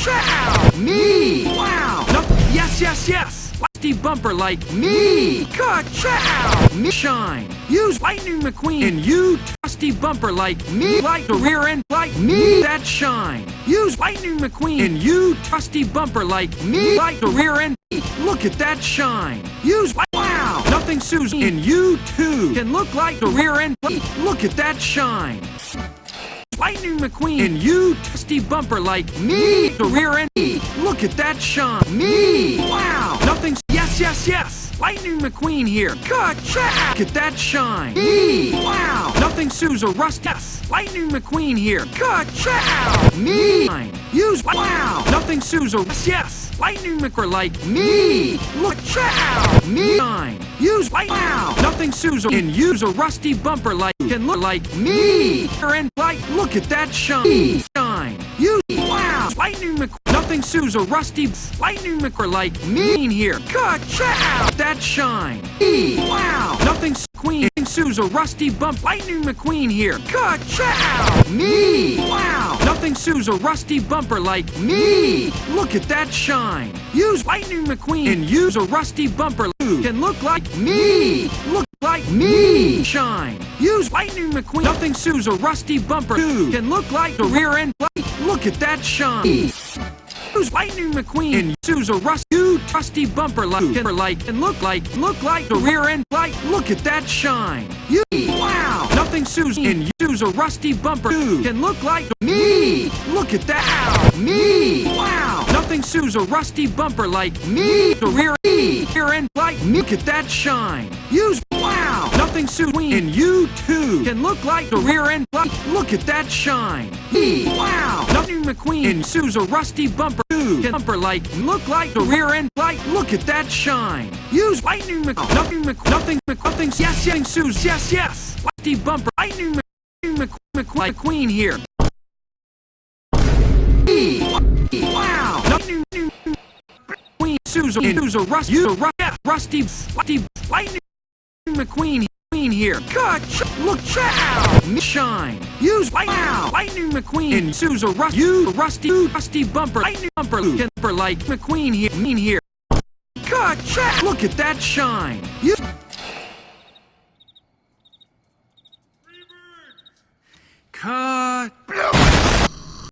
Ka-chow! Me! Wow! No, yes, yes, yes! Rusty bumper like me! Ka-chow! Me shine! Use Lightning McQueen and you Rusty bumper like me! Like the rear end like me! That shine! Use Lightning McQueen and you Rusty bumper like me! Like the rear end Look at that shine! Use Wow! Nothing Susan and you too can look like the rear end Look at that shine! Lightning McQueen and you Rusty bumper like me! The rear end Look at that shine! Me! Wow! Nothing Yes, yes, yes! Lightning McQueen here! Ka-chow! Look at that shine! Me! Wow! Nothing Sue's a rust Yes! Lightning McQueen here! Ka-chow! Me! Use Wow! Nothing Sue's a Yes! Lightning McQueen like me! Look! Chow! Me! Shine! Use Wow! Nothing Sue's a and use a rusty bumper like can look like me! And like look at that shine! Shine! Use Wow! Lightning McQueen Nothing Sue's a rusty Lightning McQueen like me here! Ka-chow! That shine! E! Wow! Nothing Queen Sue's a rusty bump. Lightning McQueen here. Ka-chow! Me! Wow! Nothing Sue's a rusty bumper like me! Look at that shine! Use Lightning McQueen and use a rusty bumper can look like me! Look like me! Shine! Use Lightning McQueen. Nothing Sue's a rusty bumper can look like the rear end light. Look at that shine! Use Lightning McQueen and use a rust new trusty bumper like like and look like look like the rear end light. Look at that shine. You wow. Nothing Susan and use a rusty bumper can look like me. Look at that. Me. Wow. Nothing Sue's a rusty bumper like me. The rear rear end light. Look at that shine. Use wow. Nothing Sue and you too can look like the rear end light. Look at that shine. Me. Wow. Nothing McQueen and Sue's a rusty bumper bumper like look like the rear end light. Look at that shine. Use lightning Mc nothing Mc nothing Mc nothing yes yes Sue's yes yes. Rusty bumper lightning Mc McQueen here. Wow. Nothing Queen Susan Susan Rust you Rusty Rusty lightning McQueen Here. Cut! Look! Chow! Shine! Use Wow! Lightning McQueen and a Rust. You Rusty Rusty Bumper Lightning Bumper Bumper like McQueen here. Mean here. Chow! Look at that shine! You. Cut!